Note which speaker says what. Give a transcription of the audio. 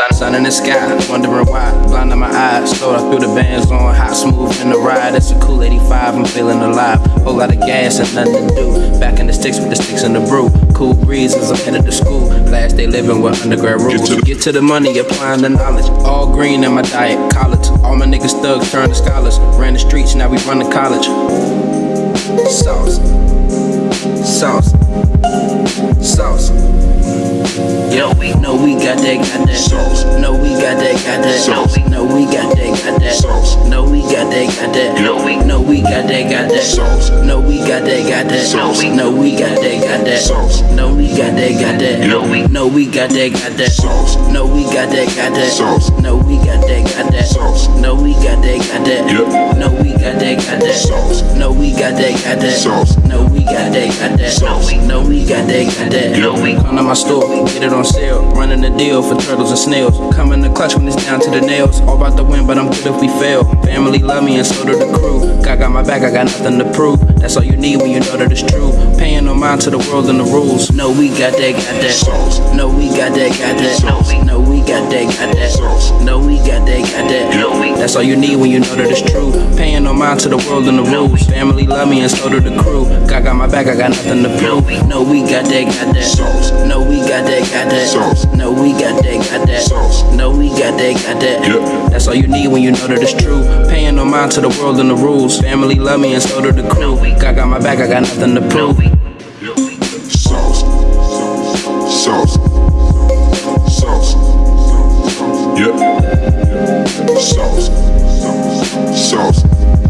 Speaker 1: sun, sun in the sky, wondering why. Blind in my eyes, slowed up through the bands on hot, smooth in the ride. It's a cool 85, I'm feeling alive. Whole lot of gas and nothing to do. Back in the sticks with the sticks and the brew. Cool breezes, I'm headed to school. Last day living with undergrad rules. Get to, the, Get to the money, applying the knowledge. All green in my diet, college. All my niggas thugs turned to scholars. Ran the streets, now we run to college. Sauce. Sauce. Sauce. Yo, we know we got that, got that sauce. No, we got that, got that sauce. No, we got that, got that sauce. No, we got that, got that. No, we know we got that, got that sauce. No, we got that, got that sauce. No, we got that, got that sauce. No, we got that, got that. No, we know we got that, got that sauce. No, we got that, got that sauce. No, we got that, got that sauce. No, we got that, got that. No, we got that, got that sauce. No, we got that, got that sauce. No, we got that, got that sauce. No, we got that, got that. No, we come to my store, get it on sale. Running the deal for turtles and snails. Coming the clutch when it's down to the nails. All about the win, but I'm good if we fail. Family love me and so do the crew. God got my back, I got nothing to prove. That's all you need when you know that it's true. Paying no mind to the world and the rules. No, we got that, got that. Sauce. No, we got that, got that. No, we, no, we got that, got that. Sauce. No, we got that, got that. No, we. That's all you need when you know that it's true. Paying no mind to the world and the rules. Family love me and so do the crew. God got my back, I got nothing to prove. No, we got that, got that. Sauce. No, we got that, got that. Sauce. No, we got that, got that. Sauce. No, we got that, got that. Yep. That's all you need when you know that it's true. Paying no mind to the world and the rules. Family love me and so do the crew. God got my back, I got nothing to prove.
Speaker 2: Sauce. Sauce. Sauce. Sauce.